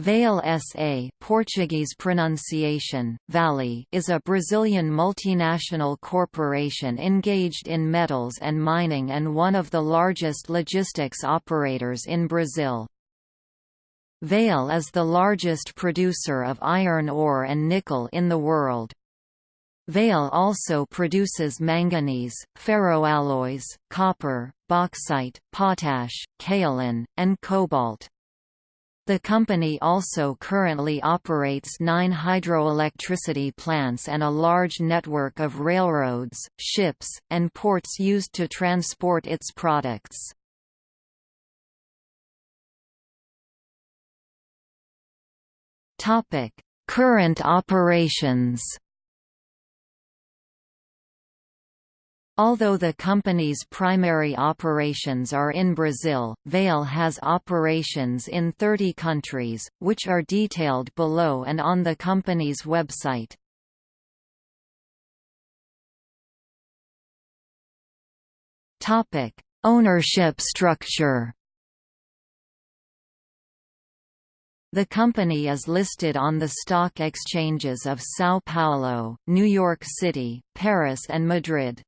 Vale SA Portuguese pronunciation, Vale is a Brazilian multinational corporation engaged in metals and mining and one of the largest logistics operators in Brazil. Vale is the largest producer of iron ore and nickel in the world. Vale also produces manganese, ferroalloys, copper, bauxite, potash, kaolin, and cobalt. The company also currently operates nine hydroelectricity plants and a large network of railroads, ships, and ports used to transport its products. Current operations Although the company's primary operations are in Brazil, Vale has operations in 30 countries, which are detailed below and on the company's website. Ownership structure The company is listed on the stock exchanges of São Paulo, New York City, Paris and Madrid.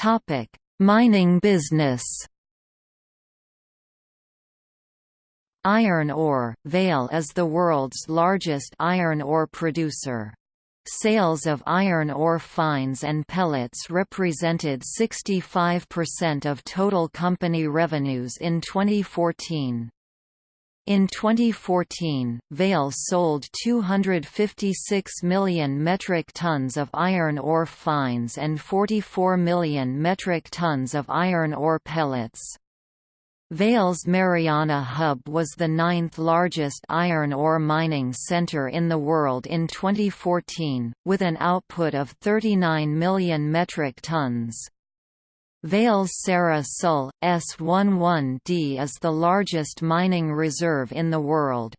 Topic: Mining business. Iron ore – Vale is the world's largest iron ore producer. Sales of iron ore fines and pellets represented 65% of total company revenues in 2014. In 2014, Vale sold 256 million metric tons of iron ore fines and 44 million metric tons of iron ore pellets. Vale's Mariana Hub was the ninth largest iron ore mining center in the world in 2014, with an output of 39 million metric tons. Vale's Serra Sul, S11D is the largest mining reserve in the world.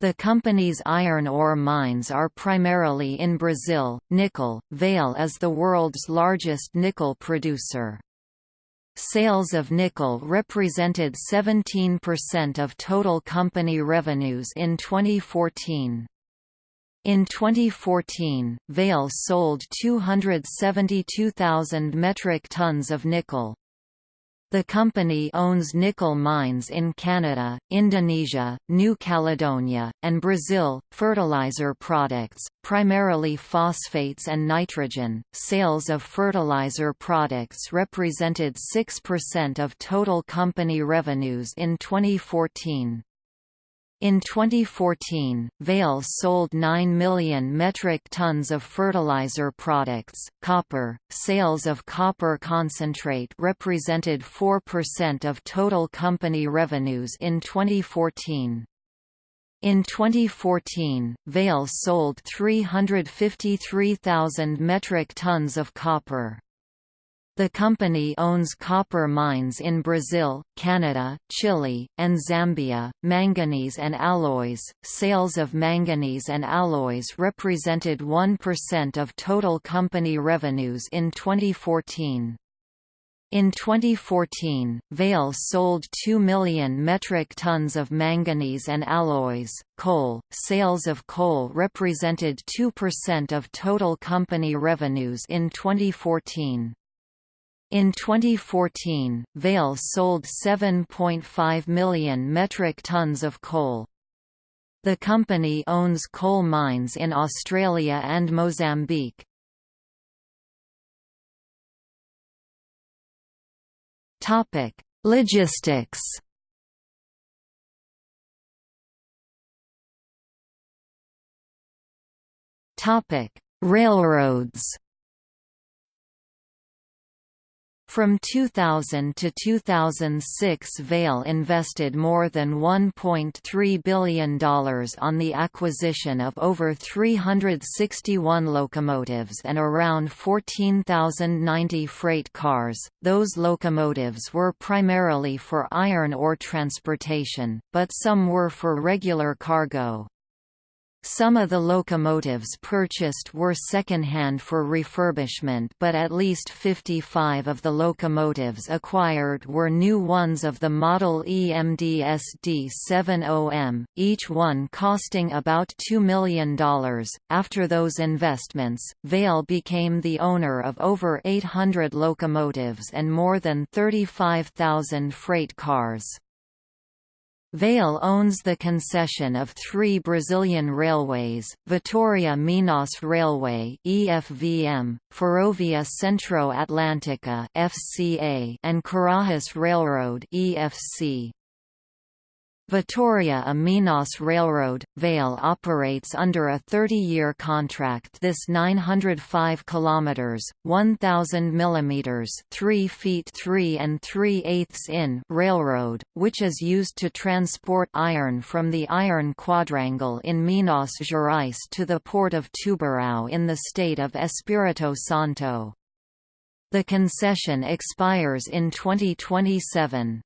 The company's iron ore mines are primarily in Brazil. Nickel Vale is the world's largest nickel producer. Sales of nickel represented 17% of total company revenues in 2014. In 2014, Vale sold 272,000 metric tons of nickel. The company owns nickel mines in Canada, Indonesia, New Caledonia, and Brazil. Fertilizer products, primarily phosphates and nitrogen, sales of fertilizer products represented 6% of total company revenues in 2014. In 2014, Vale sold 9 million metric tons of fertilizer products. Copper sales of copper concentrate represented 4% of total company revenues in 2014. In 2014, Vale sold 353,000 metric tons of copper. The company owns copper mines in Brazil, Canada, Chile, and Zambia. Manganese and alloys sales of manganese and alloys represented 1% of total company revenues in 2014. In 2014, Vale sold 2 million metric tons of manganese and alloys. Coal sales of coal represented 2% of total company revenues in 2014. In 2014, Vale sold 7.5 million metric tons of coal. The company owns coal mines in Australia and Mozambique. Logistics. Topic: Railroads. From 2000 to 2006 Vale invested more than $1.3 billion on the acquisition of over 361 locomotives and around 14,090 freight cars. Those locomotives were primarily for iron ore transportation, but some were for regular cargo. Some of the locomotives purchased were second-hand for refurbishment but at least 55 of the locomotives acquired were new ones of the model EMDSD 70M, each one costing about $2 million. After those investments, Vale became the owner of over 800 locomotives and more than 35,000 freight cars. Vale owns the concession of three Brazilian railways, Vitória-Minas Railway (EFVM), Ferrovia Centro-Atlântica (FCA), and Carajás Railroad (EFC). Vitória a Minas Railroad, Vale operates under a 30-year contract this 905 km 1,000 mm 3 feet 3 and 3 eighths in railroad, which is used to transport iron from the Iron Quadrangle in Minas Gerais to the port of Tubarão in the state of Espírito Santo. The concession expires in 2027.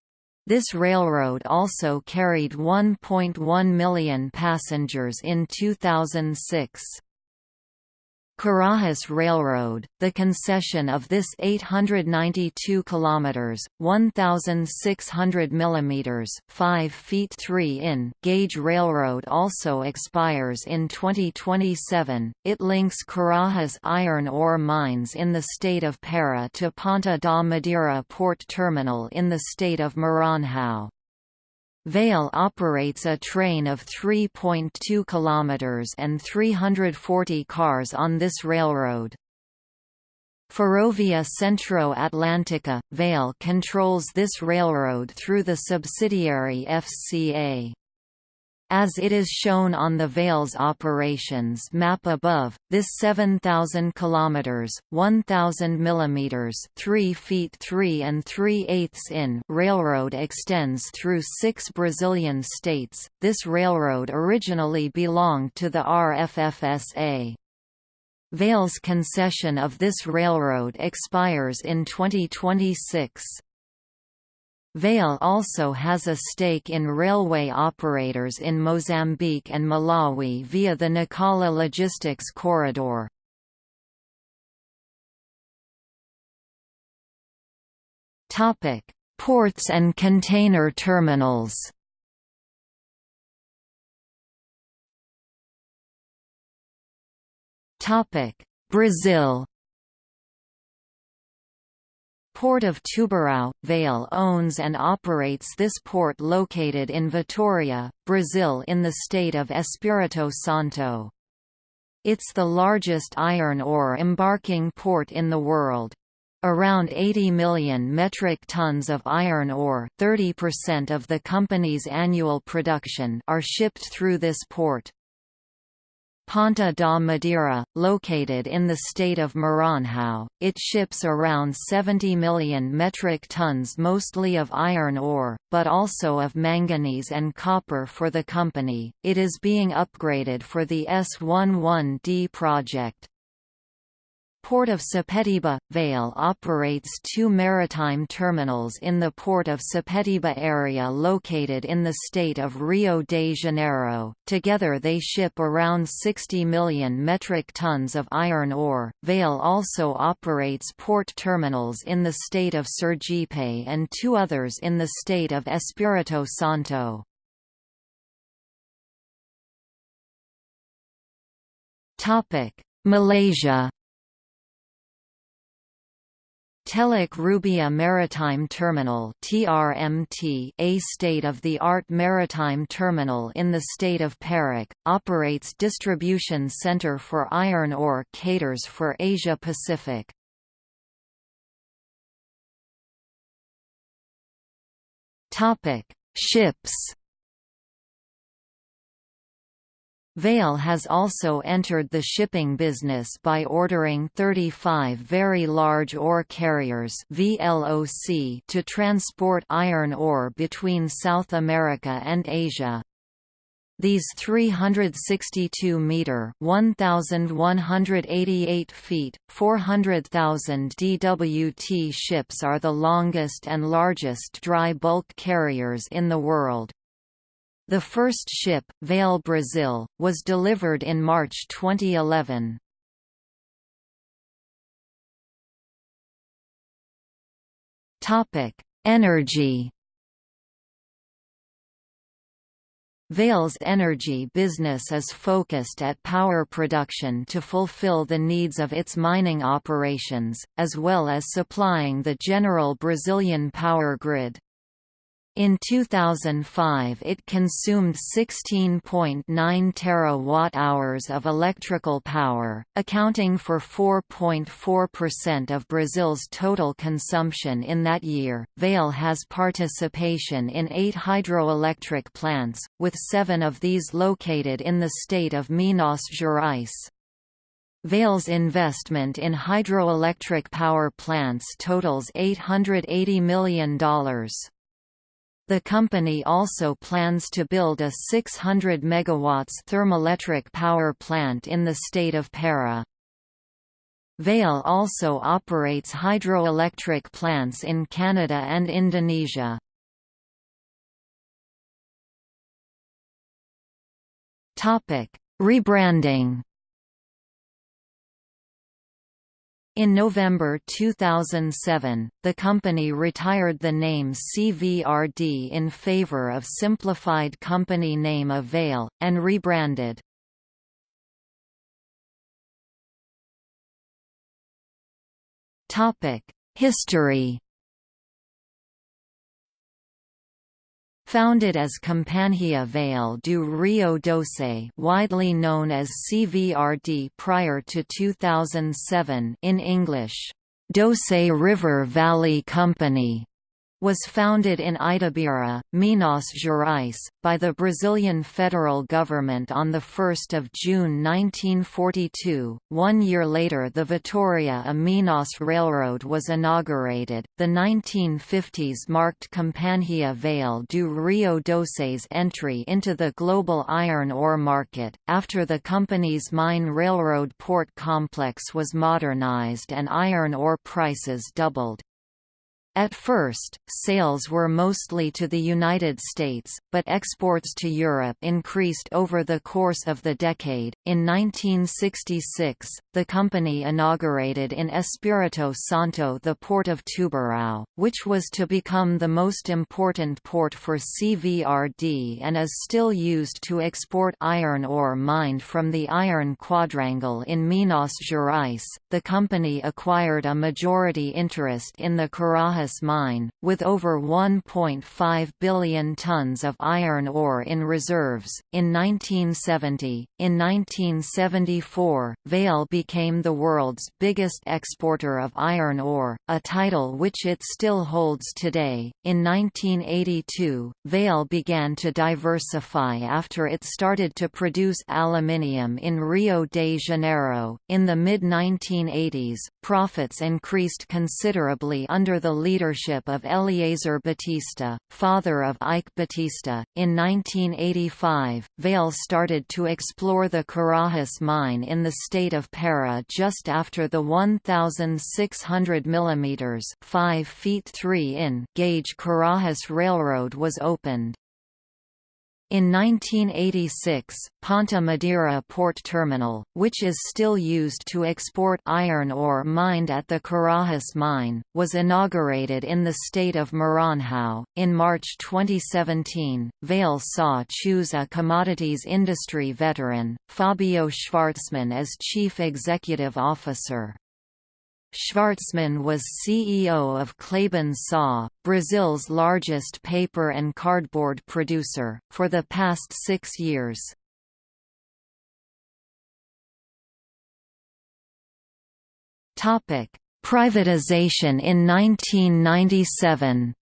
This railroad also carried 1.1 million passengers in 2006. Carajás Railroad, the concession of this 892 kilometers (1600 mm, 5 feet 3 in) gauge railroad also expires in 2027. It links Carajás iron ore mines in the state of Para to Ponta da Madeira port terminal in the state of Maranhão. Vale operates a train of 3.2 km and 340 cars on this railroad. Ferrovia Centro Atlântica – Vale controls this railroad through the subsidiary FCA. As it is shown on the Vale's operations map above, this 7,000 km (1,000 mm 3 feet 3 and 3 eighths in) railroad extends through six Brazilian states. This railroad originally belonged to the RFFSA. Vale's concession of this railroad expires in 2026. Vale also has a stake in railway operators in Mozambique and Malawi via the Nacala Logistics Corridor. Ports and container terminals Brazil Port of Tubarão, Vale owns and operates this port located in Vitória, Brazil in the state of Espírito Santo. It's the largest iron ore embarking port in the world. Around 80 million metric tons of iron ore 30% of the company's annual production are shipped through this port. Ponta da Madeira, located in the state of Maranhão, it ships around 70 million metric tons mostly of iron ore, but also of manganese and copper for the company. It is being upgraded for the S11D project. Port of Sepetiba – Vale operates two maritime terminals in the Port of Sepetiba area located in the state of Rio de Janeiro. Together they ship around 60 million metric tons of iron ore. Vale also operates port terminals in the state of Sergipe and two others in the state of Espírito Santo. Malaysia Teluk Rubia Maritime Terminal TRMT, a state-of-the-art maritime terminal in the state of Perak, operates distribution center for iron ore caters for Asia Pacific. Ships Vale has also entered the shipping business by ordering 35 very large ore carriers VLOC to transport iron ore between South America and Asia. These 362-metre (1,188 feet, 400,000 DWT ships are the longest and largest dry bulk carriers in the world. The first ship, Vale Brazil, was delivered in March 2011. Topic: Energy. Vale's energy business is focused at power production to fulfill the needs of its mining operations, as well as supplying the general Brazilian power grid. In 2005 it consumed 16.9 terawatt-hours of electrical power, accounting for 4.4% of Brazil's total consumption in that year. Vale has participation in 8 hydroelectric plants, with 7 of these located in the state of Minas Gerais. Vale's investment in hydroelectric power plants totals $880 million. The company also plans to build a 600 MW thermoelectric power plant in the state of Para. Vale also operates hydroelectric plants in Canada and Indonesia. Rebranding In November 2007, the company retired the name CVRD in favor of simplified company name Vale, and rebranded. History Founded as Companhia Vale do Rio Doce widely known as CVRD prior to 2007 in English, Doce River Valley Company, was founded in Itabira, Minas Gerais, by the Brazilian federal government on 1 June 1942. One year later the Vitoria a Minas Railroad was inaugurated. The 1950s marked Companhia Vale do Rio Doce's entry into the global iron ore market, after the company's mine railroad port complex was modernized and iron ore prices doubled. At first, sales were mostly to the United States, but exports to Europe increased over the course of the decade. In 1966, the company inaugurated in Espírito Santo the port of Tubarão, which was to become the most important port for CVRD and is still used to export iron ore mined from the Iron Quadrangle in Minas Gerais. The company acquired a majority interest in the Mine, with over 1.5 billion tons of iron ore in reserves. In 1970, in 1974, Vale became the world's biggest exporter of iron ore, a title which it still holds today. In 1982, Vale began to diversify after it started to produce aluminium in Rio de Janeiro. In the mid 1980s, profits increased considerably under the leadership of Eliezer Batista, father of Eike Batista. In 1985, Vale started to explore the Carajás mine in the state of Para just after the 1,600 mm 5 feet 3 in gauge Carajás Railroad was opened. In 1986, Ponta Madeira port terminal, which is still used to export iron ore mined at the Carajás mine, was inaugurated in the state of Maranhão. In March 2017, Vale saw choose a commodities industry veteran, Fabio Schvartsman as chief executive officer. Schvartsman was CEO of Klabin SA, Brazil's largest paper and cardboard producer, for the past six years. Privatization in 1997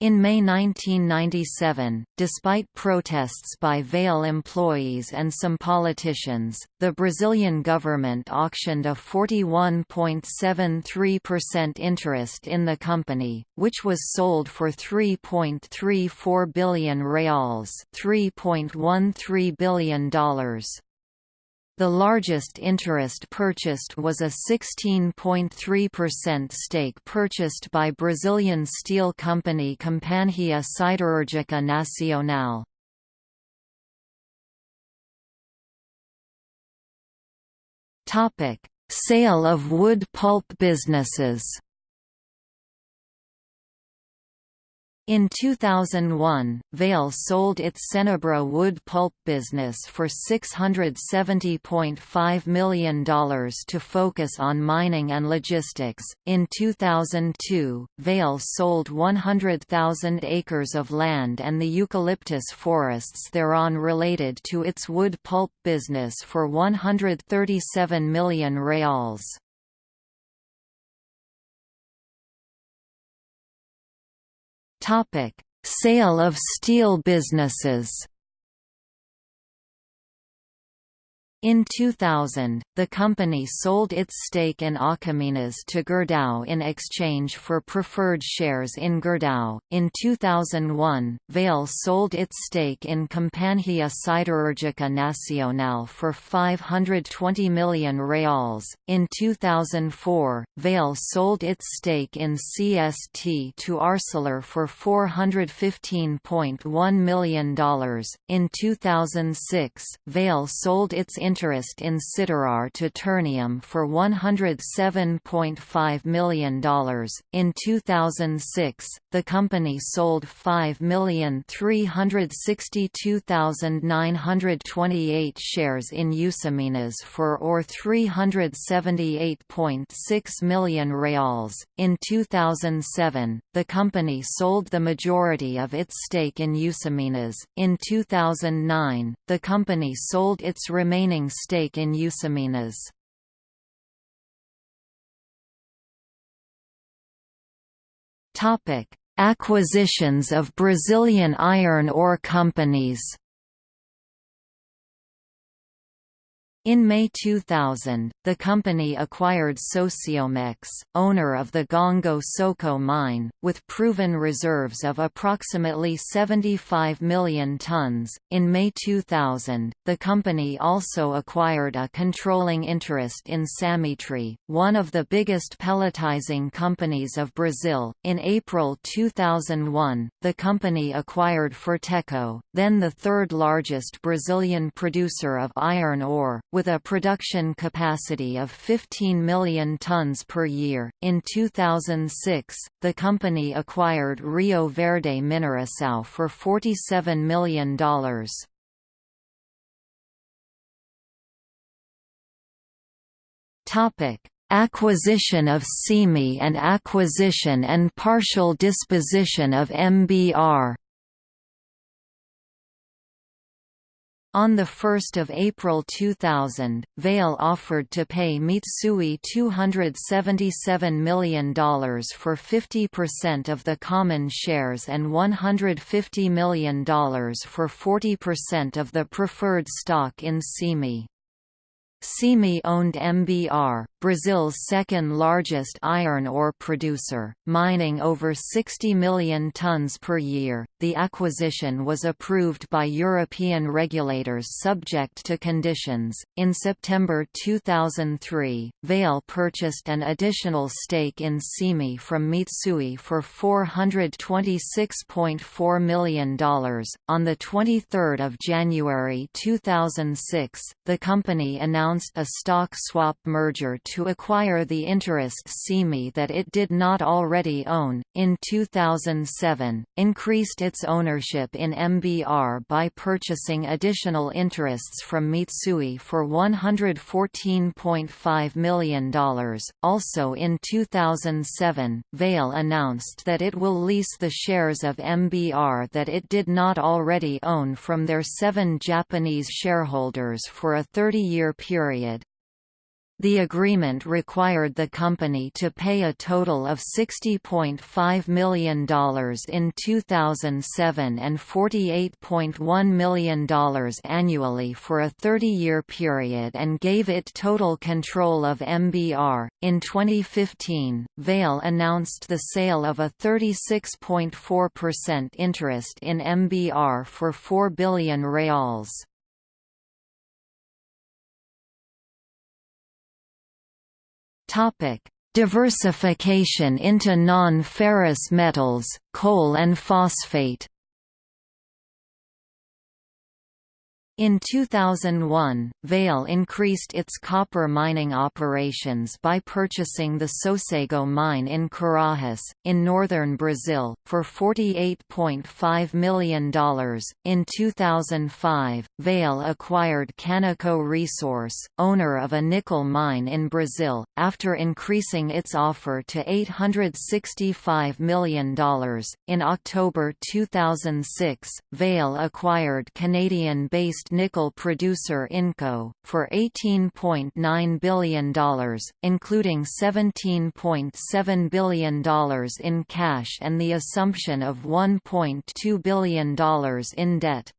In May 1997, despite protests by Vale employees and some politicians, the Brazilian government auctioned a 41.73% interest in the company, which was sold for 3.34 billion reals, $3.13 billion. The largest interest purchased was a 16.3% stake purchased by Brazilian steel company Companhia Siderúrgica Nacional. Sale of wood pulp businesses In 2001, Vale sold its Cenibra wood pulp business for $670.5 million to focus on mining and logistics. In 2002, Vale sold 100,000 acres of land and the eucalyptus forests thereon related to its wood pulp business for 137 million reals. Topic: Sale of steel businesses In 2000, the company sold its stake in Açominas to Gerdau in exchange for preferred shares in Gerdau. In 2001, Vale sold its stake in Companhia Siderúrgica Nacional for 520 million reals. In 2004, Vale sold its stake in CST to Arcelor for $415.1 million. In 2006, Vale sold its interest in Siderar to Ternium for $107.5 million. In 2006, the company sold 5,362,928 shares in Usiminas for or 378.6 million reals. In 2007, the company sold the majority of its stake in Usiminas. In 2009, the company sold its remaining stake in. Topic: Acquisitions of Brazilian iron ore companies In May 2000, the company acquired Socoimex, owner of the Gongo Soco mine, with proven reserves of approximately 75 million tons. In May 2000, the company also acquired a controlling interest in Samitre, one of the biggest pelletizing companies of Brazil. In April 2001, the company acquired Ferteco, then the third largest Brazilian producer of iron ore, with a production capacity of 15 million tons per year. In 2006, the company acquired Rio Verde Mineração for $47 million. Topic: Acquisition of Caemi and acquisition and partial disposition of MBR On 1 April 2000, Vale offered to pay Mitsui $277 million for 50% of the common shares and $150 million for 40% of the preferred stock in Caemi. Caemi owned MBR, Brazil's second-largest iron ore producer, mining over 60 million tons per year. The acquisition was approved by European regulators subject to conditions. In September 2003, Vale purchased an additional stake in Caemi from Mitsui for $426.4 million. On the 23rd of January 2006, the company announced a stock swap merger to acquire the interest Caemi that it did not already own. In 2007, increased its ownership in MBR by purchasing additional interests from Mitsui for $114.5 million. Also in 2007, Vale announced that it will lease the shares of MBR that it did not already own from their seven Japanese shareholders for a 30-year period. The agreement required the company to pay a total of $60.5 million in 2007 and $48.1 million annually for a 30-year period and gave it total control of MBR. In 2015, Vale announced the sale of a 36.4% interest in MBR for 4 billion reals. Topic: Diversification into non-ferrous metals, coal and phosphate In 2001, Vale increased its copper mining operations by purchasing the Sossego mine in Carajás, in northern Brazil, for $48.5 million. In 2005, Vale acquired Canico Resource, owner of a nickel mine in Brazil, after increasing its offer to $865 million. In October 2006, Vale acquired Canadian based nickel producer Inco, for $18.9 billion, including $17.7 billion in cash and the assumption of $1.2 billion in debt.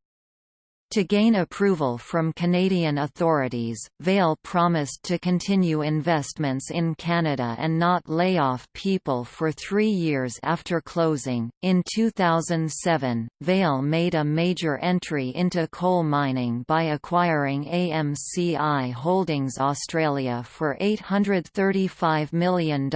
To gain approval from Canadian authorities, Vale promised to continue investments in Canada and not lay off people for three years after closing. In 2007, Vale made a major entry into coal mining by acquiring AMCI Holdings Australia for $835 million.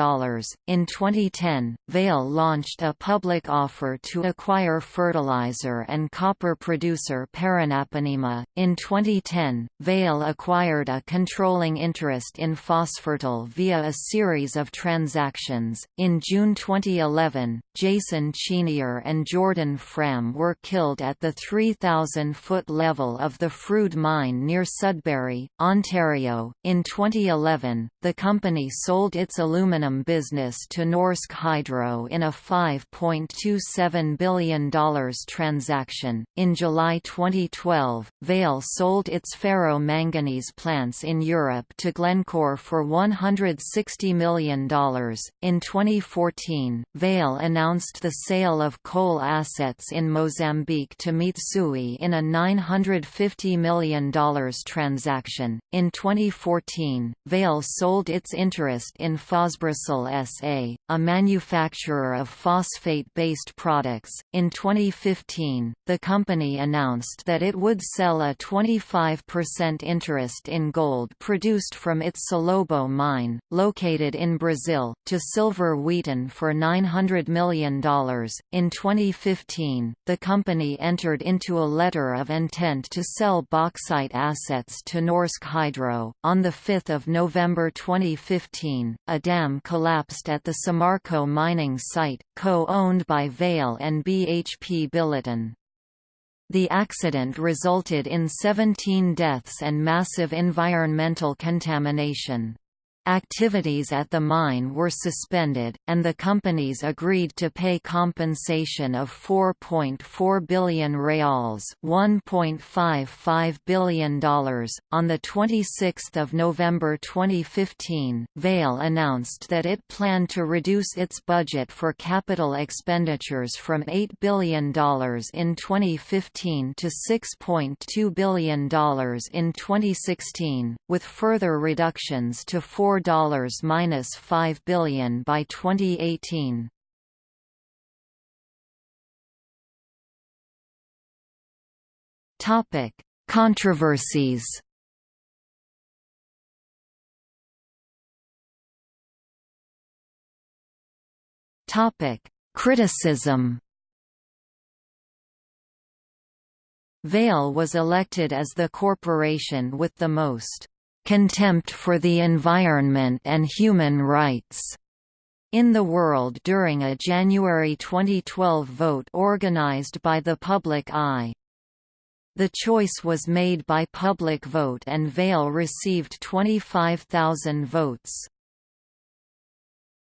In 2010, Vale launched a public offer to acquire fertilizer and copper producer Paranap In 2010, Vale acquired a controlling interest in Fosfertil via a series of transactions. In June 2011, Jason Chenier and Jordan Fram were killed at the 3,000 foot level of the Frood mine near Sudbury, Ontario. In 2011, the company sold its aluminum business to Norsk Hydro in a $5.27 billion transaction. In July 2012, 2012, Vale sold its ferro-manganese plants in Europe to Glencore for $160 million. In 2014, Vale announced the sale of coal assets in Mozambique to Mitsui in a $950 million transaction. In 2014, Vale sold its interest in Fosbrasil SA, a manufacturer of phosphate-based products. In 2015, the company announced that it would sell a 25% interest in gold produced from its Salobo mine, located in Brazil, to Silver Wheaton for $900 million. In 2015, the company entered into a letter of intent to sell bauxite assets to Norsk Hydro. On 5 November 2015, a dam collapsed at the Samarco mining site, co-owned by Vale and BHP Billiton. The accident resulted in 17 deaths and massive environmental contamination. Activities at the mine were suspended, and the companies agreed to pay compensation of 4.4 billion reals $1.55 billion. On 26 November 2015, Vale announced that it planned to reduce its budget for capital expenditures from $8 billion in 2015 to $6.2 billion in 2016, with further reductions to 4 $4 billion by 2018. Topic: Controversies. Topic: Criticism. Vale was elected as the corporation with the most contempt for the environment and human rights in the world during a January 2012 vote organized by the Public Eye. The choice was made by public vote and Vale received 25,000 votes.